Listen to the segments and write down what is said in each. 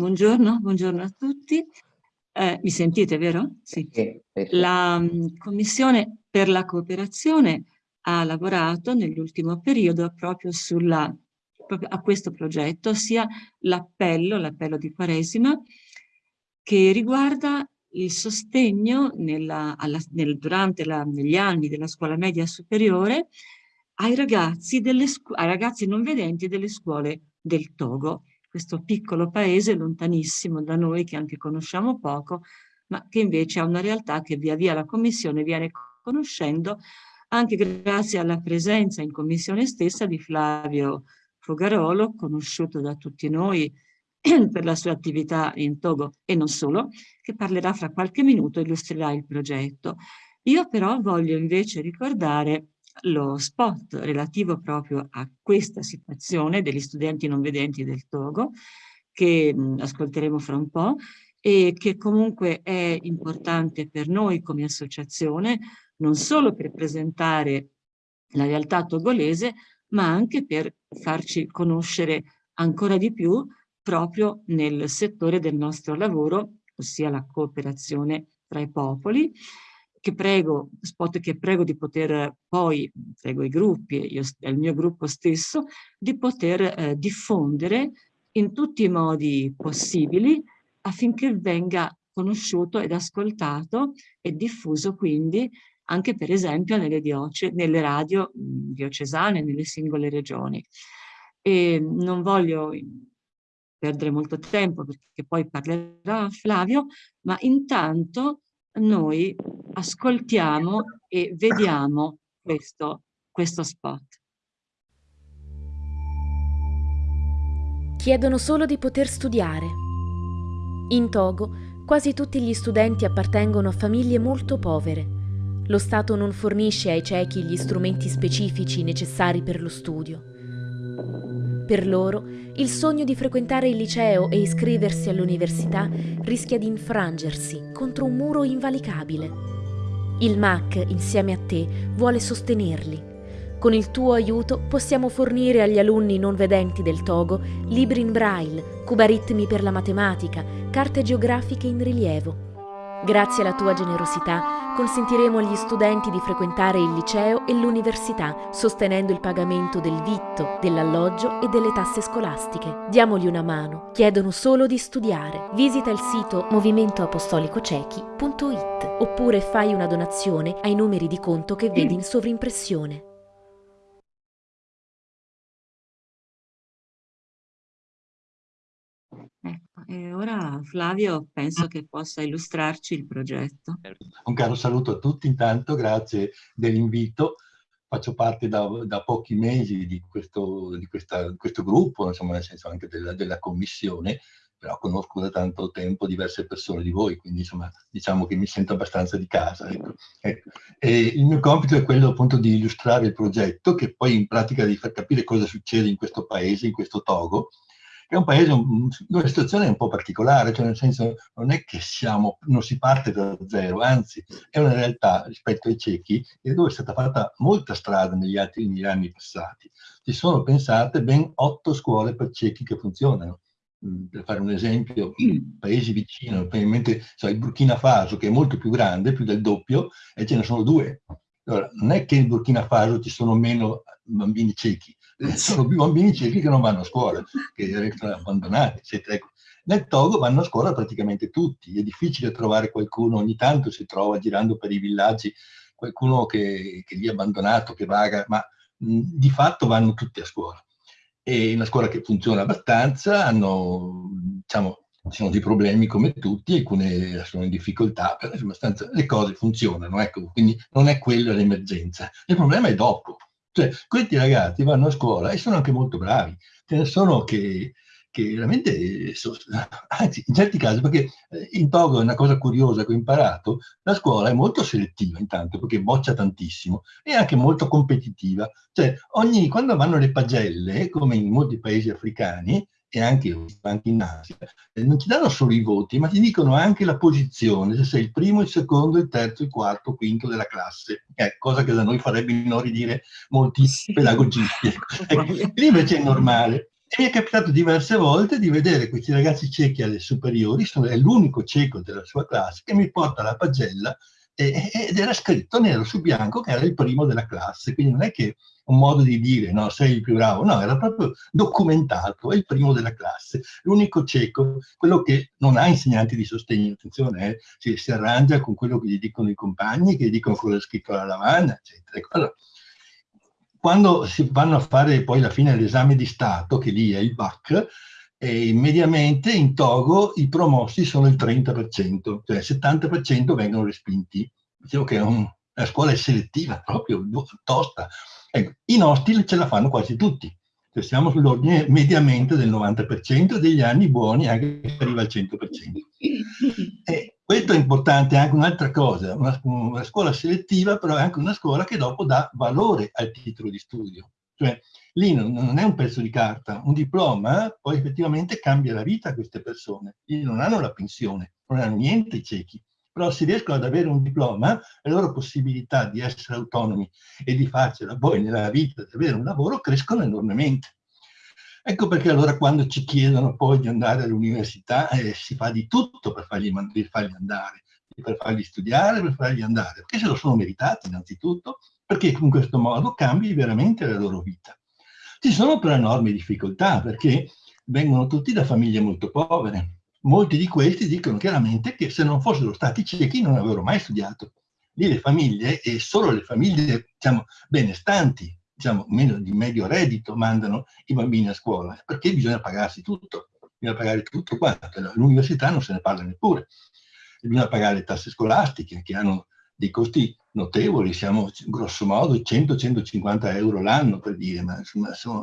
buongiorno, buongiorno a tutti. Eh, mi sentite, vero? Sì. La um, Commissione per la cooperazione ha lavorato nell'ultimo periodo proprio, sulla, proprio a questo progetto, sia l'appello, l'appello di Quaresima, che riguarda il sostegno nella, alla, nel, durante la, negli anni della scuola media superiore ai ragazzi, delle, ai ragazzi non vedenti delle scuole del Togo, questo piccolo paese lontanissimo da noi che anche conosciamo poco, ma che invece ha una realtà che via via la Commissione viene conoscendo anche grazie alla presenza in Commissione stessa di Flavio Fogarolo, conosciuto da tutti noi per la sua attività in Togo e non solo, che parlerà fra qualche minuto e illustrerà il progetto. Io però voglio invece ricordare lo spot relativo proprio a questa situazione degli studenti non vedenti del Togo, che mh, ascolteremo fra un po', e che comunque è importante per noi come associazione, non solo per presentare la realtà togolese, ma anche per farci conoscere ancora di più proprio nel settore del nostro lavoro, ossia la cooperazione tra i popoli, che prego, spot che prego di poter poi, prego i gruppi io, il mio gruppo stesso, di poter eh, diffondere in tutti i modi possibili affinché venga conosciuto ed ascoltato e diffuso quindi anche per esempio nelle, dioce, nelle radio diocesane, nelle singole regioni. E non voglio perdere molto tempo perché poi parlerà Flavio, ma intanto noi ascoltiamo e vediamo questo, questo spot. Chiedono solo di poter studiare. In Togo quasi tutti gli studenti appartengono a famiglie molto povere. Lo Stato non fornisce ai ciechi gli strumenti specifici necessari per lo studio. Per loro, il sogno di frequentare il liceo e iscriversi all'università rischia di infrangersi contro un muro invalicabile. Il MAC, insieme a te, vuole sostenerli. Con il tuo aiuto possiamo fornire agli alunni non vedenti del Togo libri in braille, cubaritmi per la matematica, carte geografiche in rilievo. Grazie alla tua generosità consentiremo agli studenti di frequentare il liceo e l'università, sostenendo il pagamento del vitto, dell'alloggio e delle tasse scolastiche. Diamogli una mano, chiedono solo di studiare. Visita il sito movimentoapostolicocechi.it oppure fai una donazione ai numeri di conto che vedi in sovrimpressione. E ora Flavio penso che possa illustrarci il progetto. Un caro saluto a tutti intanto, grazie dell'invito. Faccio parte da, da, pochi mesi di questo, di, questa, questo, gruppo, insomma nel senso anche della, della commissione, però conosco da tanto tempo diverse persone di voi, quindi insomma diciamo che mi sento abbastanza di casa. Ecco. Ecco. il mio compito è quello appunto di illustrare il progetto, che poi in pratica di far capire cosa succede in questo paese, in questo Togo, è un paese dove la situazione un po' particolare, cioè nel senso non è che siamo, non si parte da zero, anzi è una realtà rispetto ai ciechi dove è stata fatta molta strada negli, altri, negli anni passati. Ci sono pensate ben otto scuole per ciechi che funzionano. Mm, per fare un esempio, paesi vicini, probabilmente cioè il Burkina Faso, che è molto più grande, più del doppio, e ce ne sono due. Allora, non è che in Burkina Faso ci sono meno bambini ciechi, sono più bambini ciechi che non vanno a scuola, che restano abbandonati, eccetera. Ecco. Nel Togo vanno a scuola praticamente tutti, è difficile trovare qualcuno, ogni tanto si trova girando per i villaggi qualcuno che, che è lì abbandonato, che vaga, ma mh, di fatto vanno tutti a scuola. È una scuola che funziona abbastanza, hanno, diciamo, ci sono dei problemi come tutti, alcune sono in difficoltà, però le cose funzionano, ecco, quindi non è quella l'emergenza. Il problema è dopo, cioè, questi ragazzi vanno a scuola e sono anche molto bravi. Ce ne sono che, che veramente, anzi, in certi casi, perché eh, in Togo è una cosa curiosa che ho imparato, la scuola è molto selettiva intanto, perché boccia tantissimo, e anche molto competitiva. Cioè, ogni, quando vanno le pagelle, come in molti paesi africani, e anche, anche in Asia, eh, non ti danno solo i voti, ma ti dicono anche la posizione, se sei il primo, il secondo, il terzo, il quarto, il quinto della classe, eh, cosa che da noi farebbe inorridire molti pedagogisti. Ecco, lì invece è normale. E mi è capitato diverse volte di vedere questi ragazzi ciechi alle superiori, sono, è l'unico cieco della sua classe, che mi porta la pagella ed era scritto nero su bianco che era il primo della classe, quindi non è che un modo di dire no, sei il più bravo, no, era proprio documentato, è il primo della classe, l'unico cieco, quello che non ha insegnanti di sostegno, attenzione, eh, si, si, arrangia con quello che gli dicono i compagni, che gli dicono cosa è scritto alla lavagna, eccetera. Allora, quando si vanno a fare poi alla fine l'esame di Stato, che lì è il BAC, e mediamente in Togo i promossi sono il 30%, cioè il 70% vengono respinti. Dicevo che è un, la scuola è selettiva, proprio tosta. Ecco, I nostri ce la fanno quasi tutti. Cioè siamo sull'ordine mediamente del 90% degli anni buoni anche se arriva al 100%. E questo è importante, anche un'altra cosa, una, una, scuola selettiva però è anche una scuola che dopo dà valore al titolo di studio. Cioè lì non, non, è un pezzo di carta, un diploma poi effettivamente cambia la vita a queste persone. Lì non hanno la pensione, non hanno niente i ciechi, però se riescono ad avere un diploma, le loro possibilità di essere autonomi e di farcela poi nella vita, di avere un lavoro, crescono enormemente. Ecco perché allora quando ci chiedono poi di andare all'università eh, si fa di tutto per fargli, per fargli andare, per fargli studiare, per fargli andare, perché se lo sono meritati innanzitutto, perché in questo modo cambi veramente la loro vita. Ci sono però enormi difficoltà perché vengono tutti da famiglie molto povere. Molti di questi dicono chiaramente che se non fossero stati ciechi non avrebbero mai studiato. Lì le famiglie, e solo le famiglie diciamo, benestanti, diciamo, meno di medio reddito, mandano i bambini a scuola, perché bisogna pagarsi tutto, bisogna pagare tutto quanto. All'università non se ne parla neppure. Bisogna pagare le tasse scolastiche, che hanno dei costi notevoli, siamo grosso modo 100-150 euro l'anno per dire, ma insomma sono,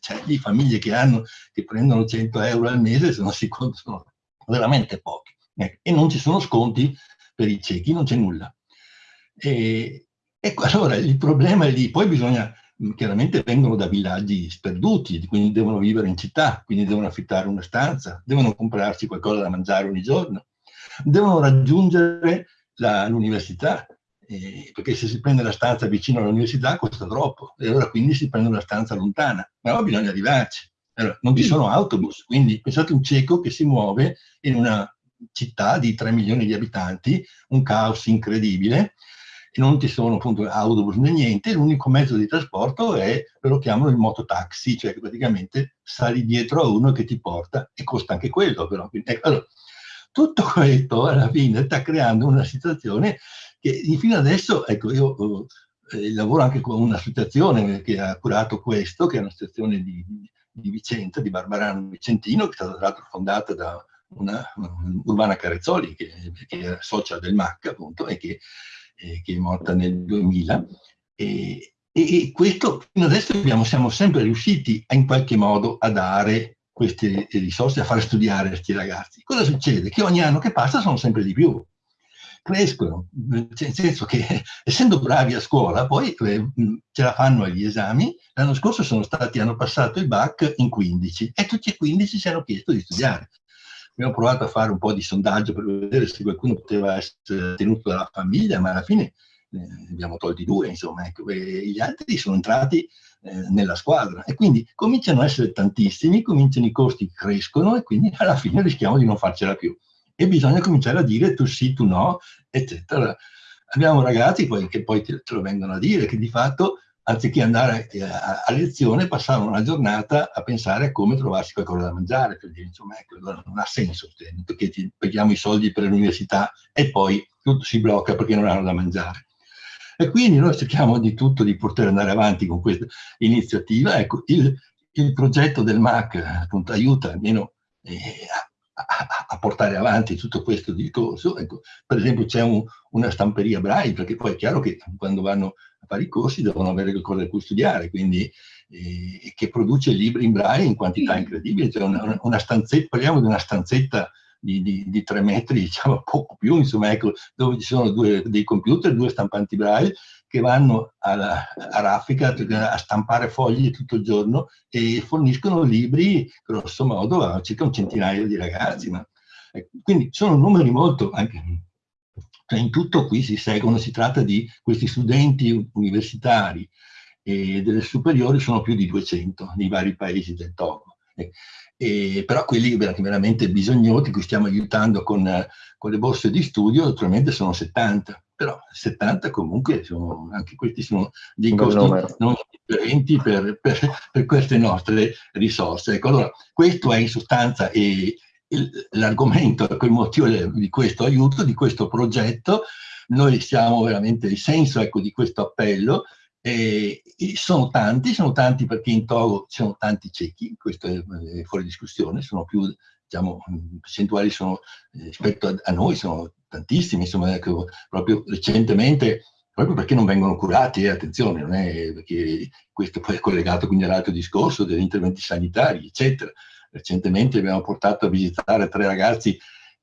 c'è di famiglie che, hanno, che prendono 100 euro al mese, se non si contano veramente pochi. Ecco. E non ci sono sconti per i ciechi, non c'è nulla. E, ecco, allora il problema è lì, poi bisogna, chiaramente vengono da villaggi sperduti, quindi devono vivere in città, quindi devono affittare una stanza, devono comprarsi qualcosa da mangiare ogni giorno, devono raggiungere l'università, eh, perché se si prende la stanza vicino all'università costa troppo, e allora quindi si prende una stanza lontana, però bisogna arrivarci. Allora, non vi sono autobus, quindi pensate un cieco che si muove in una città di 3 milioni di abitanti, un caos incredibile, e non ci sono appunto autobus né niente, l'unico mezzo di trasporto è, lo chiamano il mototaxi, cioè che praticamente sali dietro a uno che ti porta, e costa anche quello però. Ecco, allora, tutto questo alla fine sta creando una situazione che fino adesso, ecco, io eh, lavoro anche con un'associazione che ha curato questo, che è un'associazione di, di Vicenza, di Barbarano Vicentino, che è stata tra l'altro fondata da una, una Urbana Carezzoli, che, che era socia del MAC, appunto, e che, eh, che è morta nel 2000. E, e, questo fino adesso abbiamo, siamo sempre riusciti a, in qualche modo a dare queste risorse, a fare studiare questi ragazzi. Cosa succede? Che ogni anno che passa sono sempre di più crescono, nel senso che essendo bravi a scuola poi eh, ce la fanno agli esami, l'anno scorso sono stati, hanno passato il BAC in 15 e tutti e 15 ci hanno chiesto di studiare. Abbiamo provato a fare un po' di sondaggio per vedere se qualcuno poteva essere tenuto dalla famiglia, ma alla fine eh, abbiamo tolti due, insomma, ecco, gli altri sono entrati eh, nella squadra e quindi cominciano a essere tantissimi, cominciano i costi crescono e quindi alla fine rischiamo di non farcela più e bisogna cominciare a dire tu sì, tu no, eccetera. Abbiamo ragazzi poi, che poi te, te, lo vengono a dire, che di fatto anziché andare a, a, a, lezione passavano una giornata a pensare a come trovarsi qualcosa da mangiare, per dire, insomma, ecco, non ha senso, perché ti paghiamo i soldi per l'università e poi tutto si blocca perché non hanno da mangiare. E quindi noi cerchiamo di tutto di poter andare avanti con questa iniziativa. Ecco, il, il progetto del MAC appunto aiuta almeno eh, a, a, portare avanti tutto questo discorso. Ecco, per esempio c'è un, una stamperia braille, perché poi è chiaro che quando vanno a fare i corsi devono avere qualcosa da cui studiare, quindi eh, che produce libri in braille in quantità incredibili. Cioè una, una stanzetta, parliamo di una stanzetta di, di, di, tre metri, diciamo poco più, insomma, ecco, dove ci sono due, dei computer, due stampanti braille, che vanno alla, a raffica a stampare fogli tutto il giorno e forniscono libri, grosso modo, a circa un centinaio di ragazzi. Ma, ecco, quindi sono numeri molto... Anche, cioè in tutto qui si seguono, si tratta di questi studenti universitari e delle superiori sono più di 200 nei vari paesi del Togo. E, però quelli veramente bisognosi, che stiamo aiutando con, con le borse di studio, naturalmente sono 70 però 70 comunque sono, anche questi sono dei costi non differenti per, per, per, queste nostre risorse. Ecco, allora, questo è in sostanza l'argomento, il motivo di questo aiuto, di questo progetto. Noi siamo veramente il senso ecco, di questo appello, e, e sono tanti, sono tanti perché in Togo ci sono tanti ciechi, questo è, è fuori discussione, sono più, diciamo, percentuali sono, eh, rispetto a, a, noi sono tantissimi, insomma, ecco, proprio recentemente, proprio perché non vengono curati, eh, attenzione, non è perché questo poi è collegato quindi all'altro discorso degli interventi sanitari, eccetera. Recentemente abbiamo portato a visitare tre ragazzi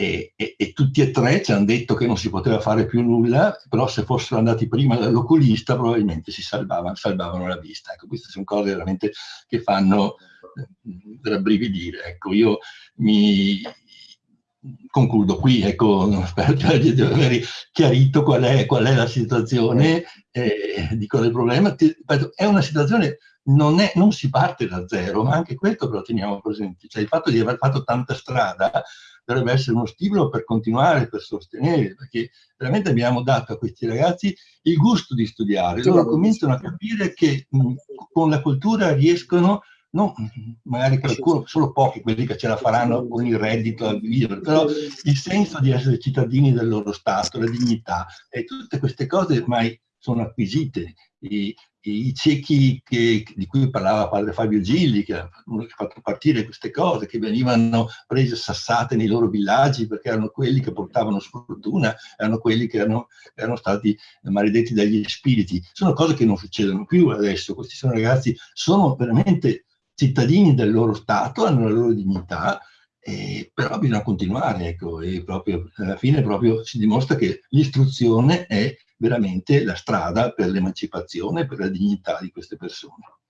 e, e, e, tutti e tre ci hanno detto che non si poteva fare più nulla, però se fossero andati prima dall'oculista probabilmente si salvavano, salvavano la vista. Ecco, queste sono cose veramente che fanno eh, rabbrividire. Ecco, io mi, concludo qui, ecco, spero di aver chiarito qual è, qual è la situazione eh, di quel problema. È una situazione, non, è, non, si parte da zero, ma anche questo però teniamo presente. Cioè il fatto di aver fatto tanta strada dovrebbe essere uno stimolo per continuare, per sostenere, perché veramente abbiamo dato a questi ragazzi il gusto di studiare. Loro cominciano a capire che mh, con la cultura riescono no, magari qualcuno, solo pochi quelli che ce la faranno con il reddito a vivere, però il senso di essere cittadini del loro Stato, la dignità, e tutte queste cose ormai sono acquisite. I, i ciechi che, di cui parlava padre Fabio Gilli, che ha fatto partire queste cose, che venivano prese sassate nei loro villaggi perché erano quelli che portavano sfortuna, erano quelli che erano, erano stati maledetti dagli spiriti. Sono cose che non succedono più adesso. Questi sono ragazzi, sono veramente cittadini del loro Stato, hanno la loro dignità, eh, però bisogna continuare, ecco, e proprio, alla fine proprio si dimostra che l'istruzione è veramente la strada per l'emancipazione, per la dignità di queste persone.